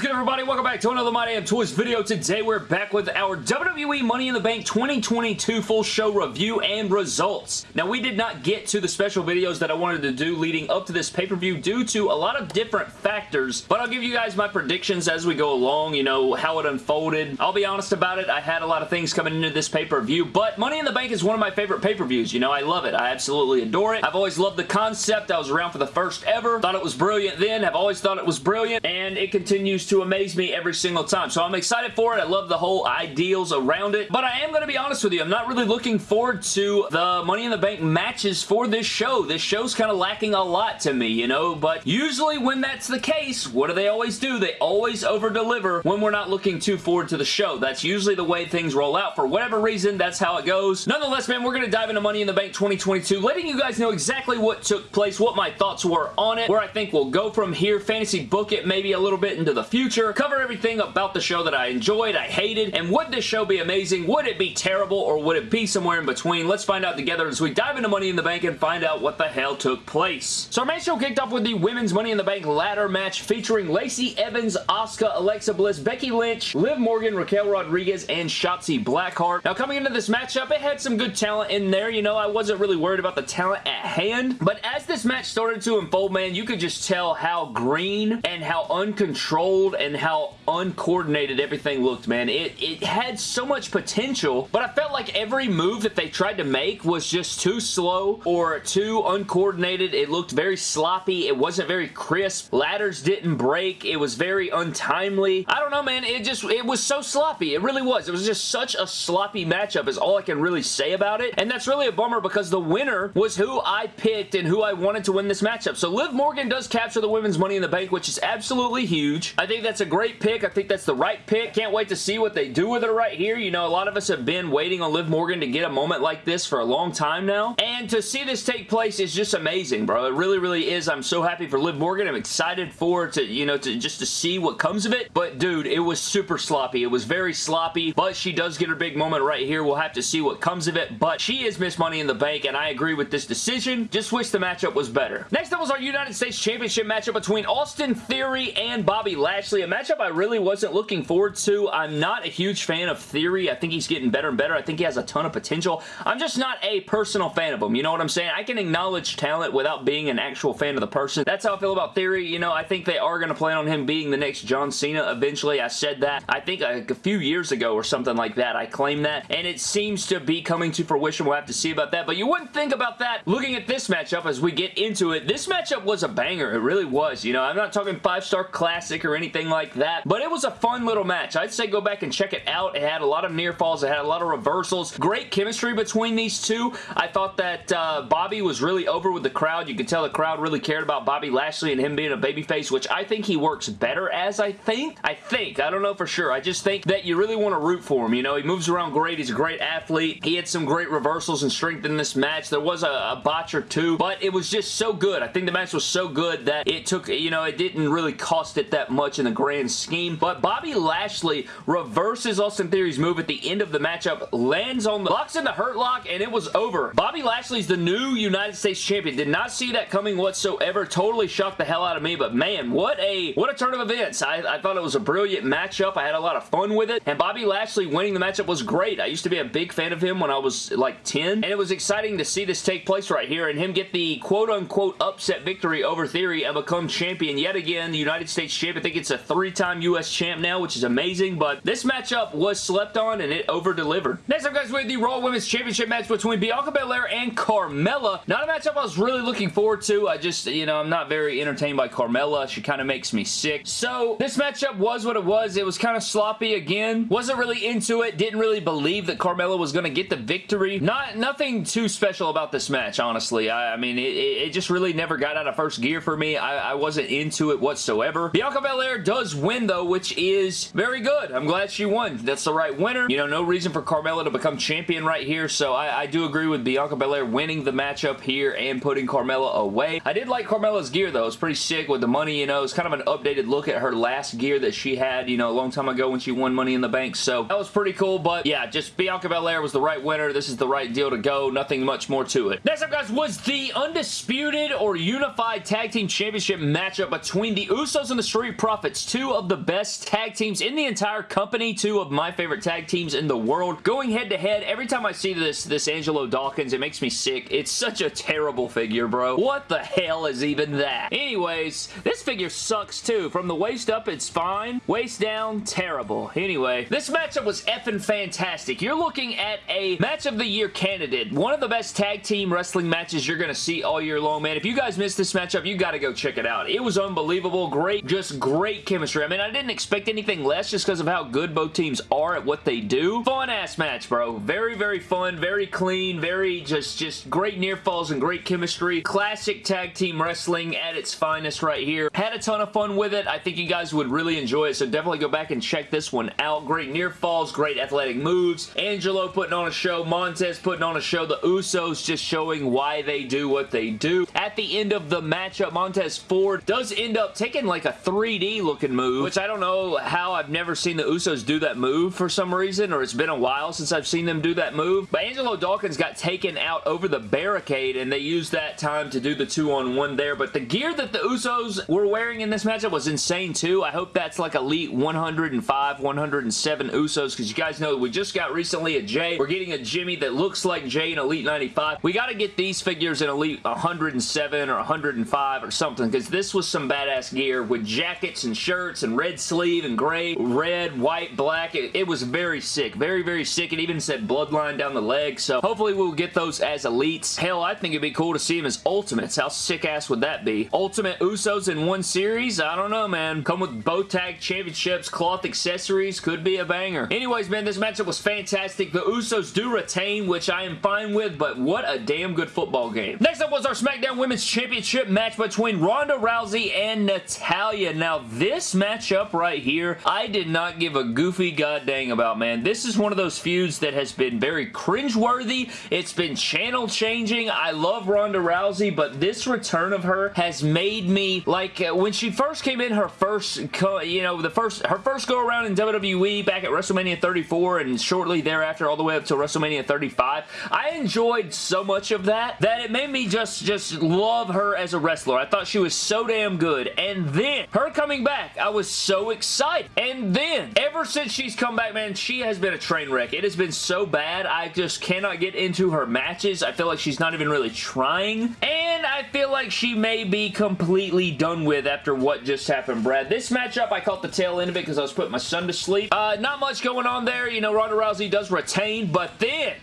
is good, everybody? Welcome back to another My Damn Toys video. Today, we're back with our WWE Money in the Bank 2022 full show review and results. Now, we did not get to the special videos that I wanted to do leading up to this pay-per-view due to a lot of different factors, but I'll give you guys my predictions as we go along, you know, how it unfolded. I'll be honest about it, I had a lot of things coming into this pay-per-view, but Money in the Bank is one of my favorite pay-per-views. You know, I love it. I absolutely adore it. I've always loved the concept. I was around for the first ever. Thought it was brilliant then. I've always thought it was brilliant, and it continues to amaze me every single time. So I'm excited for it. I love the whole ideals around it. But I am going to be honest with you. I'm not really looking forward to the Money in the Bank matches for this show. This show's kind of lacking a lot to me, you know? But usually when that's the case, what do they always do? They always over-deliver when we're not looking too forward to the show. That's usually the way things roll out. For whatever reason, that's how it goes. Nonetheless, man, we're going to dive into Money in the Bank 2022, letting you guys know exactly what took place, what my thoughts were on it, where I think we'll go from here, fantasy book it maybe a little bit into the future, cover everything about the show that I enjoyed, I hated, and would this show be amazing? Would it be terrible, or would it be somewhere in between? Let's find out together as we dive into Money in the Bank and find out what the hell took place. So our main show kicked off with the Women's Money in the Bank ladder match featuring Lacey Evans, Asuka, Alexa Bliss, Becky Lynch, Liv Morgan, Raquel Rodriguez, and Shotzi Blackheart. Now coming into this matchup, it had some good talent in there. You know, I wasn't really worried about the talent at hand, but as this match started to unfold, man, you could just tell how green and how uncontrolled and how uncoordinated everything looked, man. It, it had so much potential, but I felt like every move that they tried to make was just too slow or too uncoordinated. It looked very sloppy. It wasn't very crisp. Ladders didn't break. It was very untimely. I don't know, man. It just, it was so sloppy. It really was. It was just such a sloppy matchup is all I can really say about it, and that's really a bummer because the winner was who I picked and who I wanted to win this matchup. So Liv Morgan does capture the Women's Money in the Bank, which is absolutely huge. I think that's a great pick. I think that's the right pick. Can't wait to see what they do with her right here. You know, a lot of us have been waiting on Liv Morgan to get a moment like this for a long time now. And to see this take place is just amazing, bro. It really, really is. I'm so happy for Liv Morgan. I'm excited for to, you know, to just to see what comes of it. But dude, it was super sloppy. It was very sloppy, but she does get her big moment right here. We'll have to see what comes of it. But she is Miss Money in the Bank, and I agree with this decision. Just wish the matchup was better. Next up was our United States Championship matchup between Austin Theory and Bobby Lashley. A matchup I really wasn't looking forward to. I'm not a huge fan of Theory. I think he's getting better and better. I think he has a ton of potential. I'm just not a personal fan of him. You know what I'm saying? I can acknowledge talent without being an actual fan of the person. That's how I feel about Theory. You know, I think they are going to plan on him being the next John Cena eventually. I said that, I think a, a few years ago or something like that. I claimed that, and it seems to be coming to fruition. We'll have to see about that, but you wouldn't think about that looking at this matchup as we get into it. This matchup was a banger. It really was. You know, I'm not talking five-star classic or anything like that, but it was a fun little match. I'd say go back and check it out. It had a lot of near falls. It had a lot of reversals. Great chemistry between these two. I thought that uh, Bobby was really over with the crowd. You could tell the crowd really cared about Bobby Lashley and him being a babyface, which I think he works better as, I think. I think. I don't know for sure. I just think that you really want to root for him. You know, he moves around great. He's a great athlete. He had some great reversals and strength in this match. There was a, a botch or two, but it was just so good. I think the match was so good that it took, you know, it didn't really cost it that much in the grand scheme. But Bobby Lashley reverses Austin Theory's move at the end of the matchup, lands on the, locks in the hurt lock, and it was over. Bobby Lashley's the new United States Champion. Did not see that coming whatsoever. Totally shocked the hell out of me, but man, what a, what a turn of events. I, I thought it was a brilliant matchup. I had a lot of fun with it, and Bobby Lashley winning the matchup was great. I used to be a big fan of him when I was like 10, and it was exciting to see this take place right here and him get the quote-unquote upset victory over Theory and become champion yet again, the United States champion. I think it's a three-time U.S. champ now, which is amazing, but this matchup was slept on and it over-delivered. Next up, guys, we have the Raw Women's Championship match between Bianca Belair and Carmella. Not a matchup I was really looking forward to. I just, you know, I'm not very entertained by Carmella. She kind of makes me sick. So, this matchup was what it was. It was kind of sloppy again. Wasn't really into it. Didn't really believe that Carmella was going to get the victory. Not Nothing too special about this match, honestly. I, I mean, it, it, just really never got out of first gear for me. I, I wasn't into it whatsoever. Bianca Belair does win, though, which is very good. I'm glad she won. That's the right winner. You know, no reason for Carmella to become champion right here, so I, I do agree with Bianca Belair winning the matchup here and putting Carmella away. I did like Carmella's gear, though. It's pretty sick with the money, you know. It's kind of an updated look at her last gear that she had, you know, a long time ago when she won Money in the Bank, so that was pretty cool, but yeah, just Bianca Belair was the right winner. This is the right deal to go. Nothing much more to it. Next up, guys, was the Undisputed or Unified Tag Team Championship matchup between the Usos and the Street Profits two of the best tag teams in the entire company, two of my favorite tag teams in the world, going head to head. Every time I see this, this Angelo Dawkins, it makes me sick. It's such a terrible figure, bro. What the hell is even that? Anyways, this figure sucks too. From the waist up, it's fine. Waist down, terrible. Anyway, this matchup was effing fantastic. You're looking at a match of the year candidate. One of the best tag team wrestling matches you're going to see all year long, man. If you guys missed this matchup, you got to go check it out. It was unbelievable. Great, just great chemistry. I mean, I didn't expect anything less just because of how good both teams are at what they do. Fun-ass match, bro. Very, very fun, very clean, very just, just great near falls and great chemistry. Classic tag team wrestling at its finest right here. Had a ton of fun with it. I think you guys would really enjoy it, so definitely go back and check this one out. Great near falls, great athletic moves. Angelo putting on a show, Montez putting on a show, the Usos just showing why they do what they do. At the end of the matchup, Montez Ford does end up taking like a 3D looking move, which I don't know how I've never seen the Usos do that move for some reason, or it's been a while since I've seen them do that move. But Angelo Dawkins got taken out over the barricade, and they used that time to do the two-on-one there. But the gear that the Usos were wearing in this matchup was insane too. I hope that's like Elite 105, 107 Usos, because you guys know we just got recently a Jay. We're getting a Jimmy that looks like Jay in Elite 95. We got to get these figures in Elite 107 or 105 or something, because this was some badass gear with jackets and shirts and red sleeve and gray, red, white, black. It, it was very sick. Very, very sick. It even said Bloodline down the leg, so hopefully we'll get those as Elites. Hell, I think it'd be cool to see them as Ultimates. How sick-ass would that be? Ultimate Usos in one series? I don't know, man. Come with both tag championships, cloth accessories. Could be a banger. Anyways, man, this matchup was fantastic. The Usos do retain, which I am fine with, but what a damn good football game. Next up was our SmackDown Women's Championship match between Ronda Rousey and Natalya. Now, this matchup right here, I did not give a goofy goddamn about, man. This is one of those feuds that has been very cringeworthy. It's been channel changing. I love Ronda Rousey, but this return of her has made me, like, uh, when she first came in her first, you know, the first, her first go around in WWE back at WrestleMania 34 and shortly thereafter all the way up to WrestleMania 35, I enjoyed so much of that that it made me just, just love her as a wrestler. I thought she was so damn good. And then, her coming back, I was so excited. And then, ever since she's come back, man, she has been a train wreck. It has been so bad. I just cannot get into her matches. I feel like she's not even really trying. And I feel like she may be completely done with after what just happened, Brad. This matchup, I caught the tail end of it because I was putting my son to sleep. Uh, not much going on there. You know, Ronda Rousey does retain, but then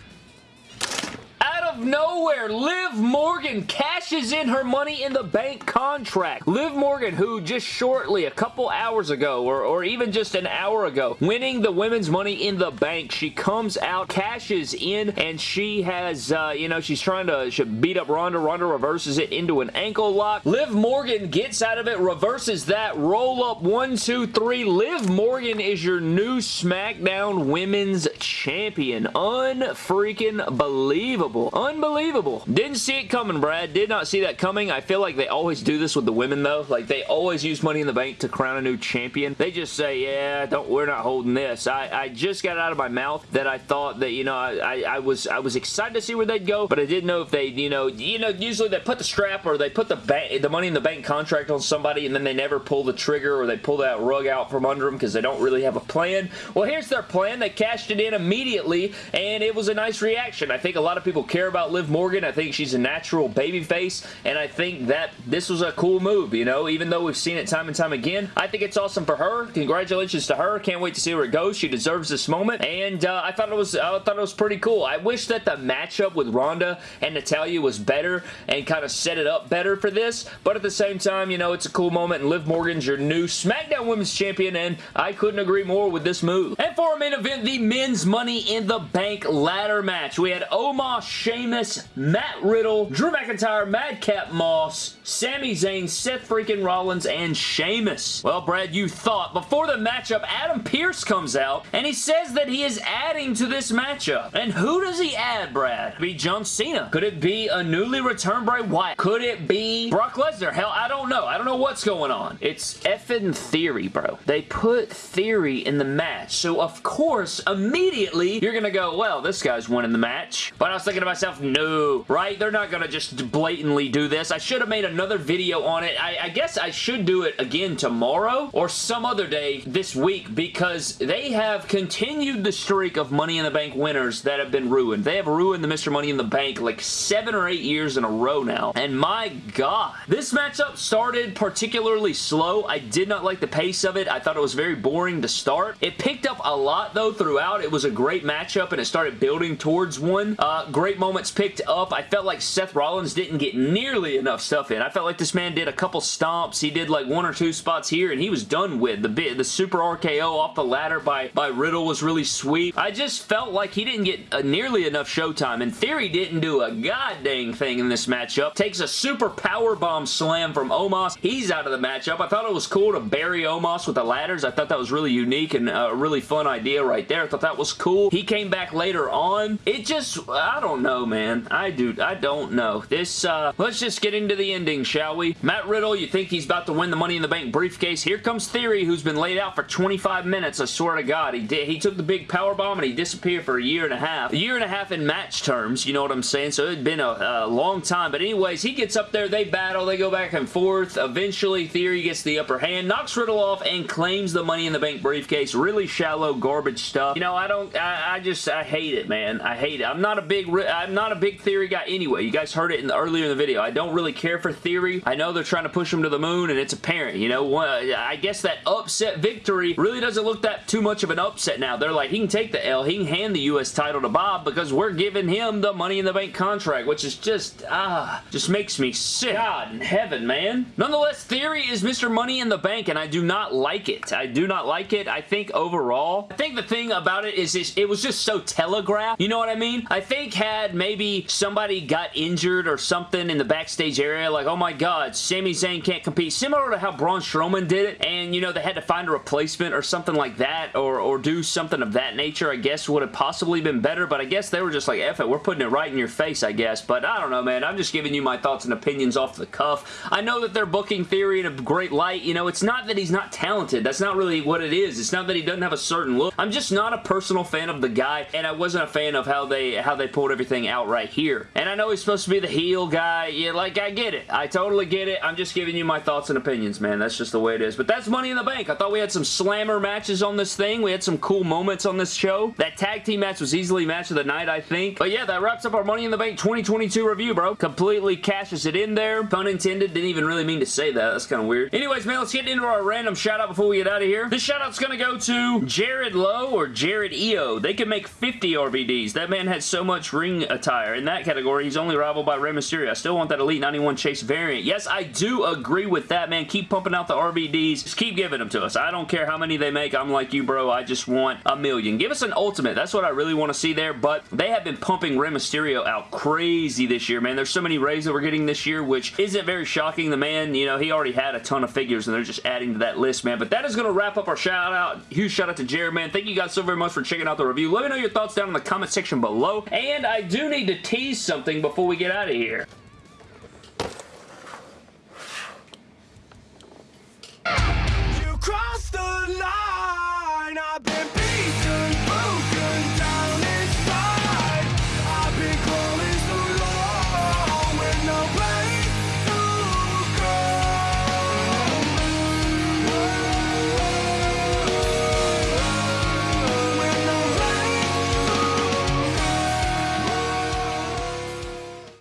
of nowhere, Liv Morgan cashes in her Money in the Bank contract. Liv Morgan, who just shortly, a couple hours ago, or, or even just an hour ago, winning the Women's Money in the Bank, she comes out, cashes in, and she has, uh, you know, she's trying to beat up Ronda. Ronda reverses it into an ankle lock. Liv Morgan gets out of it, reverses that, roll up one, two, three. Liv Morgan is your new SmackDown Women's Champion. Unfreaking believable. Unbelievable. Didn't see it coming, Brad. Did not see that coming. I feel like they always do this with the women, though. Like, they always use Money in the Bank to crown a new champion. They just say, yeah, don't, we're not holding this. I, I just got out of my mouth that I thought that, you know, I, I, was I was excited to see where they'd go, but I didn't know if they, you know, you know, usually they put the strap or they put the bank, the Money in the Bank contract on somebody and then they never pull the trigger or they pull that rug out from under them because they don't really have a plan. Well, here's their plan. They cashed it in immediately and it was a nice reaction. I think a lot of people care about about Liv Morgan. I think she's a natural babyface, and I think that this was a cool move, you know, even though we've seen it time and time again. I think it's awesome for her. Congratulations to her. Can't wait to see where it goes. She deserves this moment, and uh, I thought it was I thought it was pretty cool. I wish that the matchup with Ronda and Natalya was better and kind of set it up better for this, but at the same time, you know, it's a cool moment, and Liv Morgan's your new SmackDown Women's Champion, and I couldn't agree more with this move. And for our main event, the Men's Money in the Bank ladder match, we had Omos, Sheamus, Sheamus, Matt Riddle, Drew McIntyre, Madcap Moss, Sami Zayn, Seth freaking Rollins, and Sheamus. Well, Brad, you thought. Before the matchup, Adam Pearce comes out, and he says that he is adding to this matchup. And who does he add, Brad? Could be John Cena? Could it be a newly returned Bray Wyatt? Could it be Brock Lesnar? Hell, I don't know. I don't know what's going on. It's effing Theory, bro. They put Theory in the match, so of course, immediately, you're gonna go, well, this guy's winning the match. But I was thinking to myself, myself, no, right? They're not gonna just blatantly do this. I should have made another video on it. I, I guess I should do it again tomorrow or some other day this week because they have continued the streak of Money in the Bank winners that have been ruined. They have ruined the Mr. Money in the Bank like seven or eight years in a row now. And my God, this matchup started particularly slow. I did not like the pace of it. I thought it was very boring to start. It picked up a lot though throughout. It was a great matchup and it started building towards one. Uh, great moments picked up. I felt like Seth Rollins didn't get nearly enough stuff in. I felt like this man did a couple stomps. He did like one or two spots here and he was done with. The bit, the super RKO off the ladder by, by Riddle was really sweet. I just felt like he didn't get uh, nearly enough showtime and Theory didn't do a god dang thing in this matchup. Takes a super power bomb slam from Omos. He's out of the matchup. I thought it was cool to bury Omos with the ladders. I thought that was really unique and a really fun idea right there. I thought that was cool. He came back later on. It just, I don't know, man. I do, I don't know. This, uh, let's just get into the ending, shall we? Matt Riddle, you think he's about to win the Money in the Bank briefcase. Here comes Theory, who's been laid out for 25 minutes, I swear to God. He did. He took the big power bomb and he disappeared for a year and a half. A year and a half in match terms, you know what I'm saying? So it had been a, a long time. But anyways, he gets up there, they battle, they go back and forth. Eventually, Theory gets the upper hand, knocks Riddle off, and claims the Money in the Bank briefcase. Really shallow, garbage stuff. You know, I don't, I, I just, I hate it, man. I hate it. I'm not a big, I'm not a big Theory guy anyway. You guys heard it in the, earlier in the video. I don't really care for Theory. I know they're trying to push him to the moon, and it's apparent, you know. I guess that upset victory really doesn't look that too much of an upset now. They're like, he can take the L. He can hand the U.S. title to Bob because we're giving him the Money in the Bank contract, which is just, ah, just makes me sick. God in heaven, man. Nonetheless, Theory is Mr. Money in the Bank, and I do not like it. I do not like it. I think overall, I think the thing about it is it was just so telegraphed. You know what I mean? I think had maybe somebody got injured or something in the backstage area, like, oh my god, Sami Zayn can't compete, similar to how Braun Strowman did it, and, you know, they had to find a replacement or something like that, or, or do something of that nature, I guess would have possibly been better, but I guess they were just like, F it, we're putting it right in your face, I guess, but I don't know, man. I'm just giving you my thoughts and opinions off the cuff. I know that they're booking Theory in a great light. You know, it's not that he's not talented. That's not really what it is. It's not that he doesn't have a certain look. I'm just not a personal fan of the guy, and I wasn't a fan of how they how they pulled everything out right here. And I know he's supposed to be the heel guy. Yeah, like, I get it. I totally get it. I'm just giving you my thoughts and opinions, man. That's just the way it is. But that's Money in the Bank. I thought we had some slammer matches on this thing. We had some cool moments on this show. That tag team match was easily match of the night, I think. But yeah, that wraps up our Money in the Bank 2022 review, bro. Completely cashes it in there. Pun intended. Didn't even really mean to say that. That's kind of weird. Anyways, man, let's get into our random shout out before we get out of here. This shout out's gonna go to Jared Lowe or Jared EO. They can make 50 RVDs. That man had so much ring attire. In that category, he's only rivaled by Rey Mysterio. I still want that Elite 91 Chase variant. Yes, I do agree with that, man. Keep pumping out the RVDs. Just keep giving them to us. I don't care how many they make. I'm like you, bro. I just want a million. Give us an ultimate. That's what I really want to see there, but they have been pumping Rey Mysterio out crazy this year, man. There's so many Reys that we're getting this year, which isn't very shocking. The man, you know, he already had a ton of figures, and they're just adding to that list, man. But that is going to wrap up our shout out. Huge shout out to Jared, man. Thank you guys so very much for checking out the review. Let me know your thoughts down in the comment section below. And I do need to tease something before we get out of here.